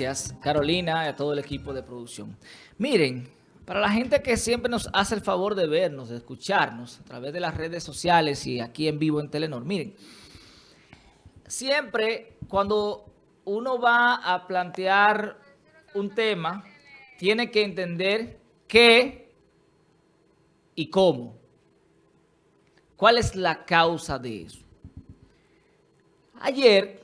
Gracias, Carolina, y a todo el equipo de producción. Miren, para la gente que siempre nos hace el favor de vernos, de escucharnos a través de las redes sociales y aquí en vivo en Telenor, miren, siempre cuando uno va a plantear un tema, tiene que entender qué y cómo. ¿Cuál es la causa de eso? Ayer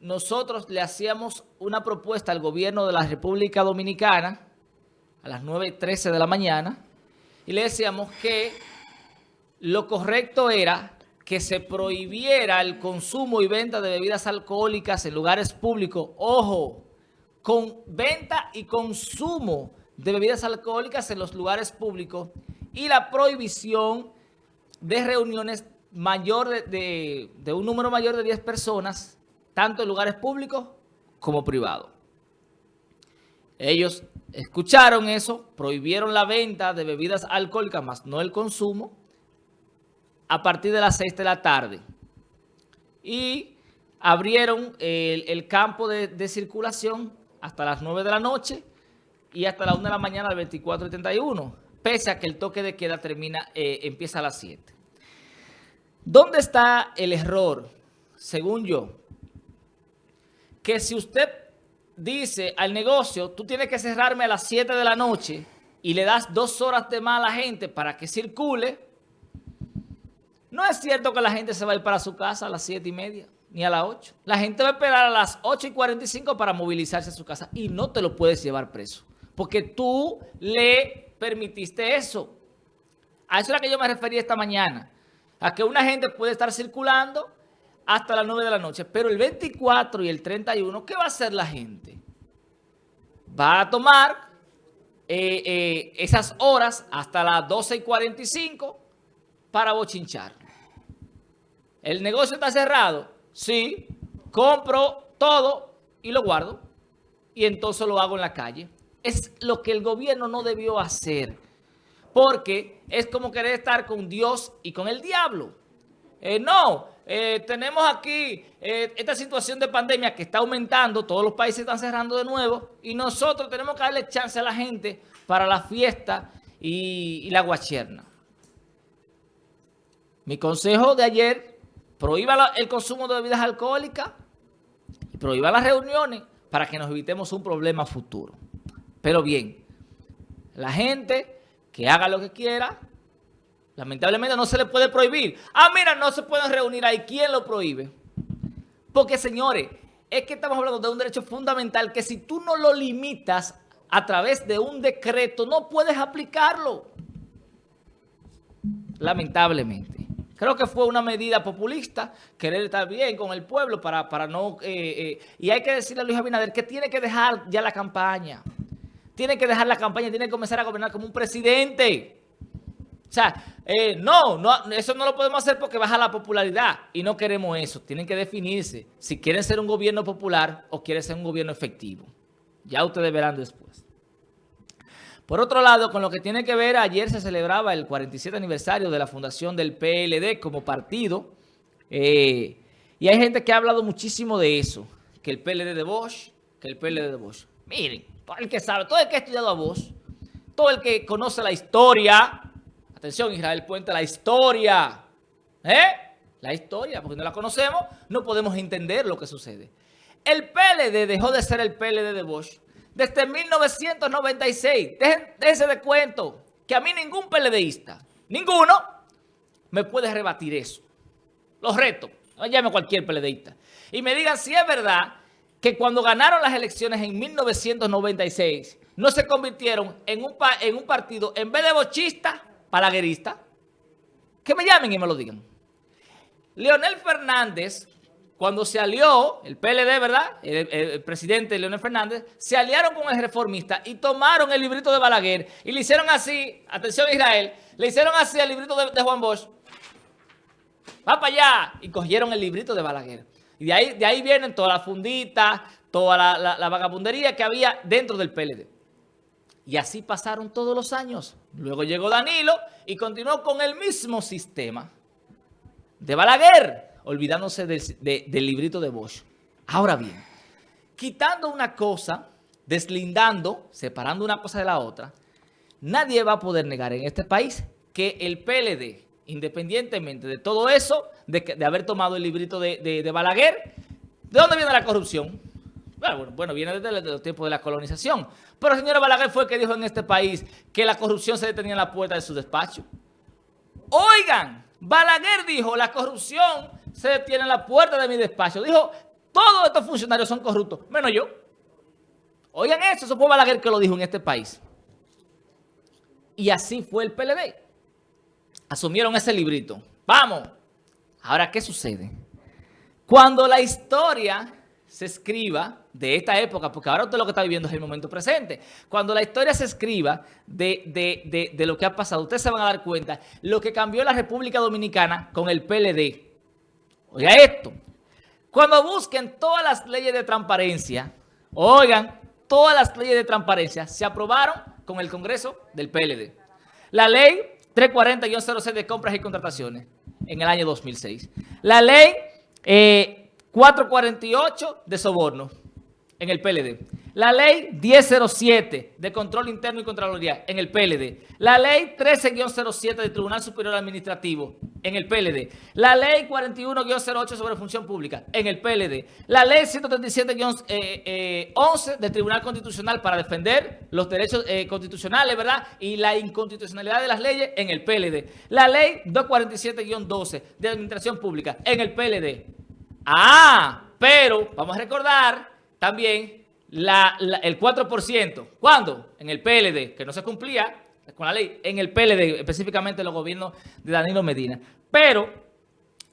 nosotros le hacíamos una propuesta al gobierno de la República Dominicana a las 9.13 de la mañana y le decíamos que lo correcto era que se prohibiera el consumo y venta de bebidas alcohólicas en lugares públicos. Ojo, con venta y consumo de bebidas alcohólicas en los lugares públicos y la prohibición de reuniones mayor de, de un número mayor de 10 personas tanto en lugares públicos como privados. Ellos escucharon eso, prohibieron la venta de bebidas alcohólicas, más no el consumo, a partir de las 6 de la tarde. Y abrieron el, campo de, circulación hasta las 9 de la noche y hasta las 1 de la mañana del 24 y 31, pese a que el toque de queda termina, eh, empieza a las 7. ¿Dónde está el error, según yo? Que si usted dice al negocio, tú tienes que cerrarme a las 7 de la noche y le das dos horas de más a la gente para que circule, no es cierto que la gente se va a ir para su casa a las 7 y media, ni a las 8. La gente va a esperar a las 8 y 45 para movilizarse a su casa y no te lo puedes llevar preso, porque tú le permitiste eso. A eso es a lo que yo me refería esta mañana, a que una gente puede estar circulando hasta las 9 de la noche. Pero el 24 y el 31, ¿qué va a hacer la gente? Va a tomar eh, eh, esas horas hasta las 12 y 45 para bochinchar. ¿El negocio está cerrado? Sí. Compro todo y lo guardo. Y entonces lo hago en la calle. Es lo que el gobierno no debió hacer. Porque es como querer estar con Dios y con el diablo. Eh, no, eh, tenemos aquí eh, esta situación de pandemia que está aumentando, todos los países están cerrando de nuevo y nosotros tenemos que darle chance a la gente para la fiesta y, la guacherna. Mi consejo de ayer, prohíba el consumo de bebidas alcohólicas y prohíba las reuniones para que nos evitemos un problema futuro. Pero bien, la gente que haga lo que quiera, Lamentablemente no se le puede prohibir. Ah, mira, no se pueden reunir ahí. ¿Quién lo prohíbe? Porque, señores, es que estamos hablando de un derecho fundamental que si tú no lo limitas a través de un decreto, no puedes aplicarlo. Lamentablemente. Creo que fue una medida populista, querer estar bien con el pueblo para, para no... Eh, eh, y hay que decirle a Luis Abinader que tiene que dejar ya la campaña. Tiene que dejar la campaña, tiene que comenzar a gobernar como un presidente. O sea, eh, no, no, eso no lo podemos hacer porque baja la popularidad y no queremos eso. Tienen que definirse si quieren ser un gobierno popular o quieren ser un gobierno efectivo. Ya ustedes verán después. Por otro lado, con lo que tiene que ver, ayer se celebraba el 47 aniversario de la fundación del PLD como partido. Eh, y hay gente que ha hablado muchísimo de eso, que el PLD de Bosch, que el PLD de Bosch. Miren, todo el que sabe, todo el que ha estudiado a Bosch, todo el que conoce la historia Atención, Israel Puente, la historia. ¿Eh? La historia, porque no la conocemos, no podemos entender lo que sucede. El PLD dejó de ser el PLD de Bosch desde 1996. Déjense de cuento que a mí ningún PLDista, ninguno, me puede rebatir eso. Los reto. Llame cualquier PLDista. Y me digan si es verdad que cuando ganaron las elecciones en 1996 no se convirtieron en un, en un partido, en vez de bochista, palaguerista, que me llamen y me lo digan. Leonel Fernández, cuando se alió, el PLD, ¿verdad? El, presidente Leonel Fernández, se aliaron con el reformista y tomaron el librito de Balaguer y le hicieron así, atención Israel, le hicieron así al librito de, Juan Bosch. Va para allá. Y cogieron el librito de Balaguer. Y de ahí, de ahí vienen todas las funditas, toda la vagabundería que había dentro del PLD. Y así pasaron todos los años. Luego llegó Danilo y continuó con el mismo sistema de Balaguer, olvidándose del librito de Bosch. Ahora bien, quitando una cosa, deslindando, separando una cosa de la otra, nadie va a poder negar en este país que el PLD, independientemente de todo eso, de, haber tomado el librito de, Balaguer, ¿de dónde viene la corrupción? Bueno, bueno, viene desde, los tiempos de la colonización. Pero el señor Balaguer fue el que dijo en este país que la corrupción se detenía en la puerta de su despacho. Oigan, Balaguer dijo, la corrupción se detiene en la puerta de mi despacho. Dijo, todos estos funcionarios son corruptos, menos yo. Oigan eso, eso fue Balaguer que lo dijo en este país. Y así fue el PLD. Asumieron ese librito. Vamos. Ahora, ¿qué sucede? Cuando la historia se escriba de esta época, porque ahora usted lo que está viviendo es el momento presente. Cuando la historia se escriba de, de lo que ha pasado, ustedes se van a dar cuenta lo que cambió la República Dominicana con el PLD. Oiga esto. Cuando busquen todas las leyes de transparencia, oigan, todas las leyes de transparencia se aprobaron con el Congreso del PLD. La ley 340-06 de compras y contrataciones en el año 2006. La ley 448 eh, de soborno en el PLD. La ley 1007 de control interno y contraloría en el PLD. La ley 13-07 del Tribunal Superior Administrativo en el PLD. La ley 41-08 sobre función pública en el PLD. La ley 137-11 eh, eh, del Tribunal Constitucional para defender los derechos eh, constitucionales, ¿verdad? Y la inconstitucionalidad de las leyes en el PLD. La ley 247-12 de Administración Pública en el PLD. Ah, pero vamos a recordar también el 4%. ¿Cuándo? En el PLD, que no se cumplía con la ley, en el PLD, específicamente los gobiernos de Danilo Medina. Pero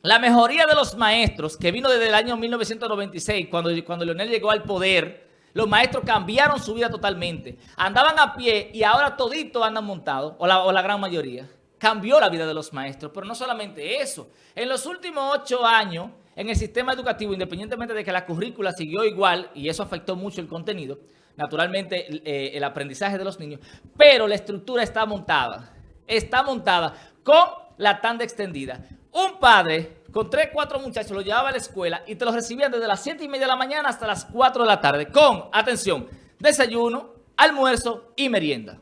la mejoría de los maestros, que vino desde el año 1996, cuando, cuando Leonel llegó al poder, los maestros cambiaron su vida totalmente. Andaban a pie y ahora toditos andan montados, o la, o la gran mayoría. Cambió la vida de los maestros, pero no solamente eso. En los últimos ocho años en el sistema educativo, independientemente de que la currícula siguió igual, y eso afectó mucho el contenido, naturalmente eh, el aprendizaje de los niños, pero la estructura está montada, está montada con la tanda extendida. Un padre con tres, cuatro muchachos lo llevaba a la escuela y te los recibían desde las siete y media de la mañana hasta las 4 de la tarde, con, atención, desayuno, almuerzo y merienda.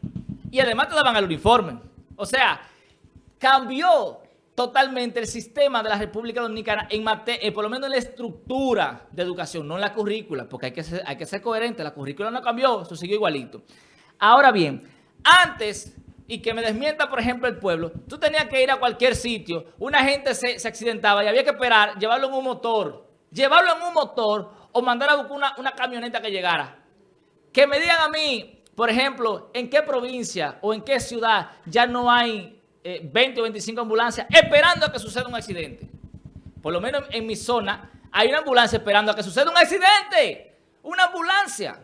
Y además te daban el uniforme. O sea, cambió totalmente el sistema de la República Dominicana en materia, eh, por lo menos en la estructura de educación, no en la currícula, porque hay que ser, hay que ser coherente, la currícula no cambió, eso sigue igualito. Ahora bien, antes, y que me desmienta, por ejemplo, el pueblo, tú tenías que ir a cualquier sitio, una gente se, accidentaba y había que esperar, llevarlo en un motor, llevarlo en un motor o mandar a buscar una, una camioneta que llegara. Que me digan a mí, por ejemplo, en qué provincia o en qué ciudad ya no hay 20 eh, o 25 ambulancias esperando a que suceda un accidente. Por lo menos en mi zona hay una ambulancia esperando a que suceda un accidente. Una ambulancia.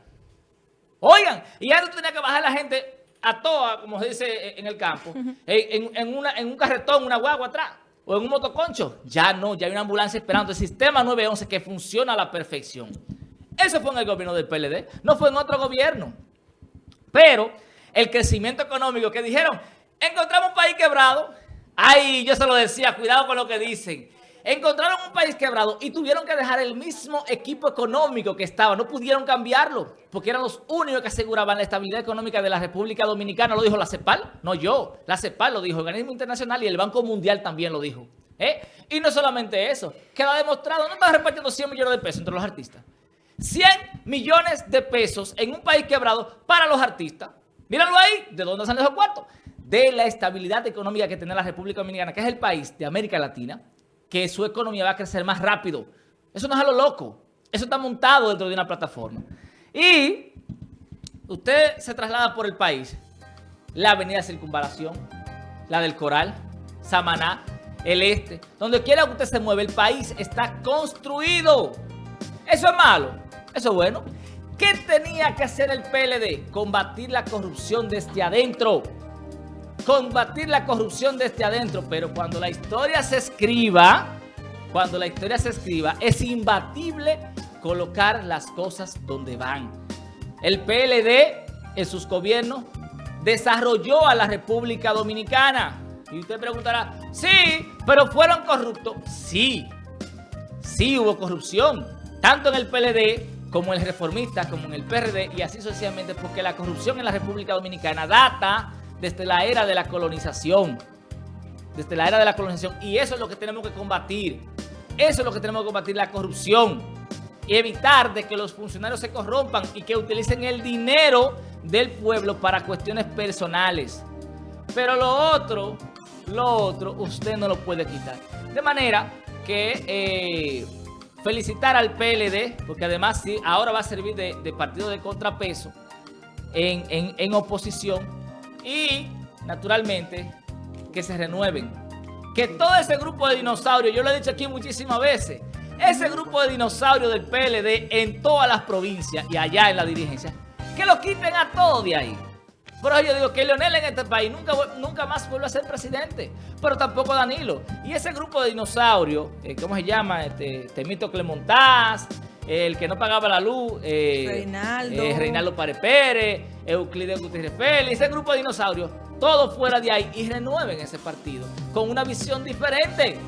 Oigan, y ya no tenía que bajar la gente a toa, como se dice en el campo, en, una, en un carretón, una guagua atrás, o en un motoconcho. Ya no, ya hay una ambulancia esperando. El sistema 911 que funciona a la perfección. Eso fue en el gobierno del PLD, no fue en otro gobierno. Pero el crecimiento económico que dijeron, Encontramos un país quebrado. Ay, yo se lo decía, cuidado con lo que dicen. Encontraron un país quebrado y tuvieron que dejar el mismo equipo económico que estaba. No pudieron cambiarlo porque eran los únicos que aseguraban la estabilidad económica de la República Dominicana. Lo dijo la CEPAL, no yo. La CEPAL lo dijo, el Organismo Internacional y el Banco Mundial también lo dijo. ¿Eh? Y no solamente eso, queda demostrado, no están repartiendo 100 millones de pesos entre los artistas. 100 millones de pesos en un país quebrado para los artistas. Míralo ahí, ¿de dónde salen esos cuartos? De la estabilidad económica que tiene la República Dominicana, que es el país de América Latina, que su economía va a crecer más rápido. Eso no es a lo loco. Eso está montado dentro de una plataforma. Y usted se traslada por el país. La avenida Circunvalación, la del Coral, Samaná, el Este. Donde quiera que usted se mueve, el país está construido. Eso es malo. Eso es bueno. ¿Qué tenía que hacer el PLD? Combatir la corrupción desde adentro combatir la corrupción desde adentro, pero cuando la historia se escriba, cuando la historia se escriba, es imbatible colocar las cosas donde van. El PLD en sus gobiernos desarrolló a la República Dominicana. Y usted preguntará, sí, pero ¿fueron corruptos? Sí, sí hubo corrupción, tanto en el PLD como el reformista, como en el PRD y así sucesivamente, porque la corrupción en la República Dominicana data desde la era de la colonización. Desde la era de la colonización. Y eso es lo que tenemos que combatir. Eso es lo que tenemos que combatir, la corrupción. Y evitar de que los funcionarios se corrompan y que utilicen el dinero del pueblo para cuestiones personales. Pero lo otro, lo otro, usted no lo puede quitar. De manera que eh, felicitar al PLD, porque además sí, ahora va a servir de, partido de contrapeso en, en oposición. Y, naturalmente, que se renueven. Que todo ese grupo de dinosaurios, yo lo he dicho aquí muchísimas veces, ese grupo de dinosaurios del PLD en todas las provincias y allá en la dirigencia, que lo quiten a todos de ahí. Por eso yo digo que Leonel en este país nunca, nunca más vuelve a ser presidente, pero tampoco Danilo. Y ese grupo de dinosaurios, eh, ¿cómo se llama? Este, Temito Clemontaz, el que no pagaba la luz, eh, Reinaldo, eh, Reinaldo Pare Pérez, Euclides Gutiérrez Félix, ese grupo de dinosaurios, todos fuera de ahí y renueven ese partido con una visión diferente.